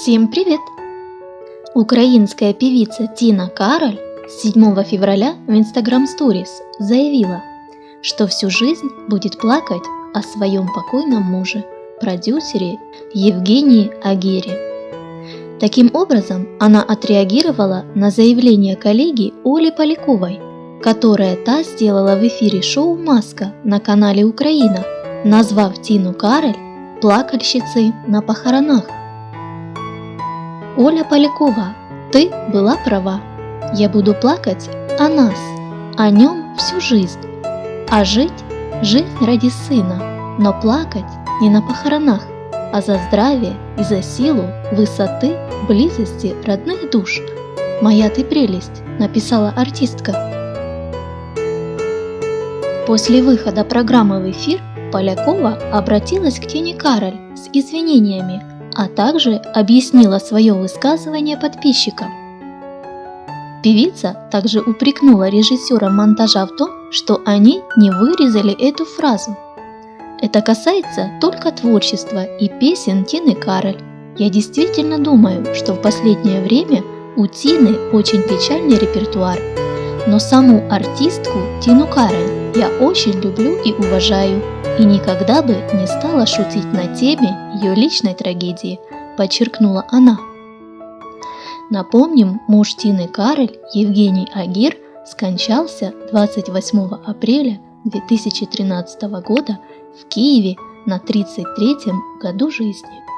Всем привет! Украинская певица Тина Кароль 7 февраля в Instagram Stories заявила, что всю жизнь будет плакать о своем покойном муже, продюсере Евгении Агере. Таким образом, она отреагировала на заявление коллеги Оли Поляковой, которое та сделала в эфире шоу «Маска» на канале «Украина», назвав Тину Кароль плакальщицей на похоронах. Оля Полякова, ты была права. Я буду плакать о нас, о нем всю жизнь. А жить – жизнь ради сына, но плакать не на похоронах, а за здравие и за силу, высоты, близости родных душ. «Моя ты прелесть», – написала артистка. После выхода программы в эфир Полякова обратилась к Тене Кароль с извинениями а также объяснила свое высказывание подписчикам. Певица также упрекнула режиссера монтажа в том, что они не вырезали эту фразу. Это касается только творчества и песен Тины Кароль. Я действительно думаю, что в последнее время у Тины очень печальный репертуар. Но саму артистку Тину Кароль я очень люблю и уважаю и никогда бы не стала шутить на теме ее личной трагедии, подчеркнула она. Напомним, муж Тины Карель, Евгений Агир, скончался 28 апреля 2013 года в Киеве на 33 году жизни.